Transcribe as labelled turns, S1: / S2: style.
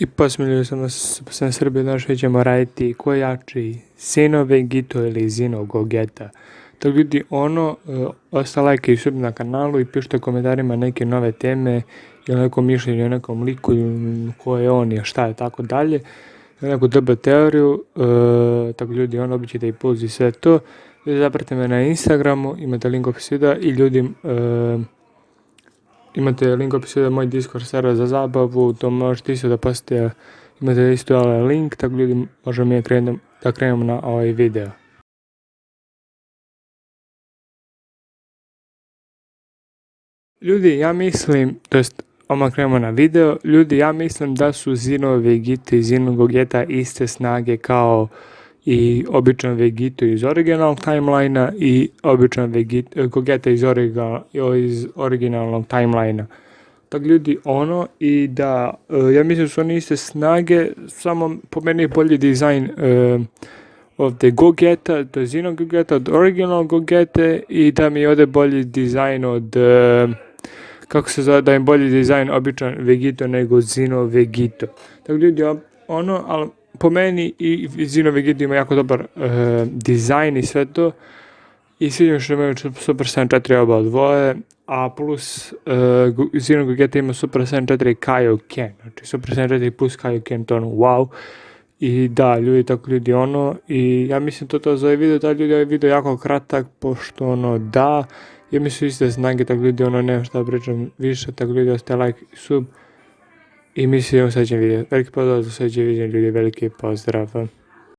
S1: I posmiljaju sam se sam Srbije došli ćemo raditi ko jači, Sino Vegito ili Zino Gogeta. To vidi ono, uh, osta like i sub na kanalu i pišite komentarima neke nove teme ili neko mišljenje o nekom liku ko je on i šta je tako dalje. Neku dobu teoriju, uh, tako ljudi ono obićete i puls i sve to. Ljudi zapratite me na Instagramu, imate link opis videa i ljudi uh, imate link opisu da moj Discord server za zabavu, to možete isto da postite, imate isto ovaj link, tako ljudi možemo mi krenem, da krenemo na ovaj video. Ljudi, ja mislim, to jest odmah krenemo na video, ljudi, ja mislim da su Zino Vegeta i Zino Gogeta iste snage kao i običan Vegito iz originalnog timelina i običan Vegito, Gogeta iz, origa, iz originalnog timelina. Tako ljudi, ono, i da, uh, ja mislim da su oni iste snage, samo po meni je bolji dizajn uh, ovde Gogeta, to je Zino Gogeta od original Gogete i da mi ode bolji dizajn od, uh, kako se zove, da je bolji dizajn običan Vegito nego Zino Vegito. Tako ljudi, ono, ali po meni i Zino Vegeta ima jako dobar uh, dizajn i sve to. I sviđa što imaju Super Saiyan 4 oba dvoje, a plus uh, Zino Vegeta ima Super Saiyan 4 Kaioken, znači Super Saiyan 4 plus Kaioken, to ono wow. I da, ljudi, tako ljudi ono, i ja mislim to to za ovaj video, da ljudi, ovaj video jako kratak, pošto ono da, ja mislim iste snage, tako ljudi, ono, nema šta pričam više, tako ljudi, ostaje like i sub. I mi se vidimo u sljedećem videu. Veliki pozdrav za sljedeće video ljudi, veliki pozdrav.